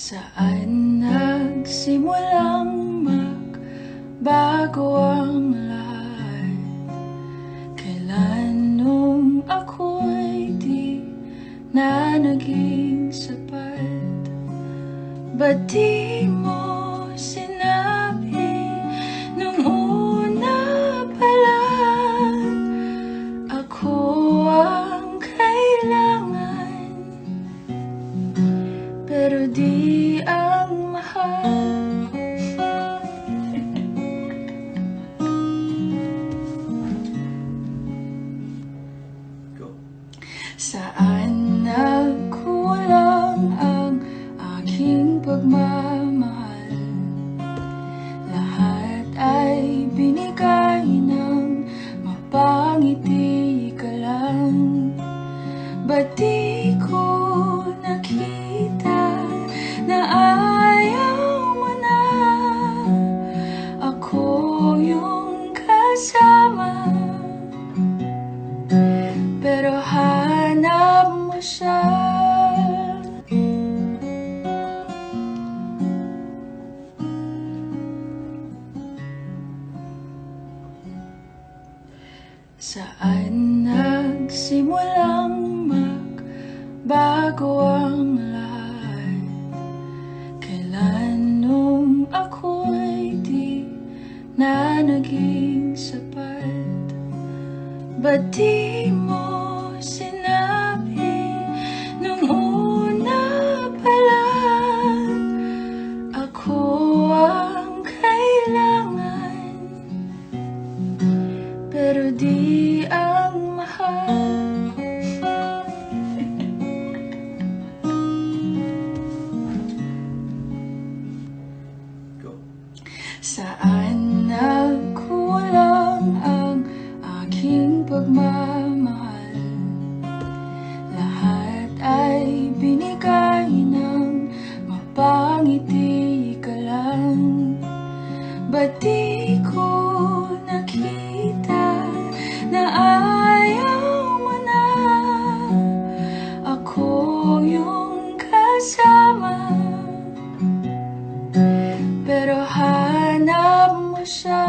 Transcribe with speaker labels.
Speaker 1: Saan nagsimulang magbago ang lahat? Kailan nung ako'y di na naging sapat? Ba't di mo Ba't nakita na ayaw mo na. Ako yung kasama. Pero hanap mo siya. Saan nagsimulang magbago ang lahat? Kailan nung ako'y di na naging sapat? Ba't di mo sinabi nung una pa lang Ako ang kailangan Pero di Saan nagkulang ang aking pagmamahal? Lahat ay binigay ng mapangiti ka lang. Ba't di ko nakita na ayaw mo na? Ako yung kasama. Pero ha shine.